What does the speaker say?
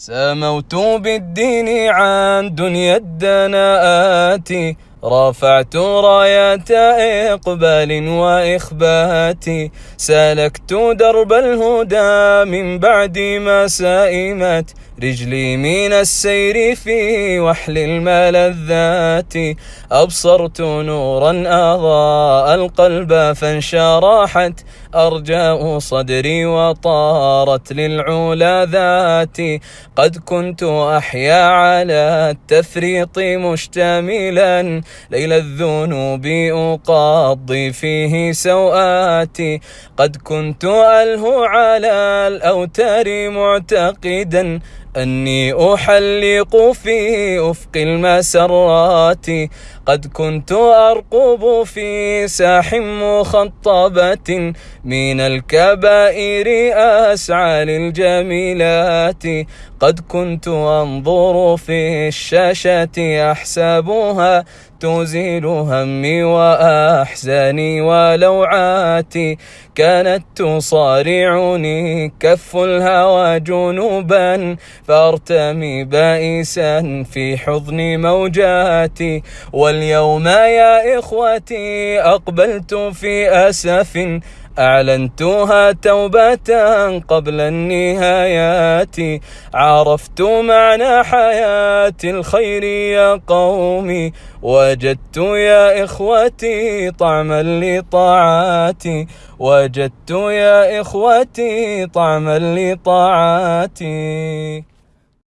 سموت بالدين عن دنيا الدناءات. رفعت رايات إقبال وإخبات سلكت درب الهدى من بعد ما سائمت. رجلي من السير في وحل الملذات أبصرت نورا أضاء القلب فانشرحت. أرجاء صدري وطارت للعلا ذاتي قد كنت أحيا على التفريط مشتملا ليل الذنوب أقضي فيه سوآتي قد كنت ألهو على الأوتار معتقدا. أني أحلق في أفق المسرات. قد كنت أرقب في ساح مخطبة. من الكبائر أسعى للجميلات. قد كنت أنظر في الشاشة أحسبها تزيل همي وأحزاني ولوعاتي. كانت تصارعني كف الهوى جنوبا فارتمي بائسا في حضن موجاتي واليوم يا إخوتي أقبلت في أسف أعلنتها توبة قبل النهايات. عرفت معنى حياة الخير يا قومي وجدت يا إخوتي طعما لطاعاتي. وجدت يا إخوتي طعما لطاعاتي.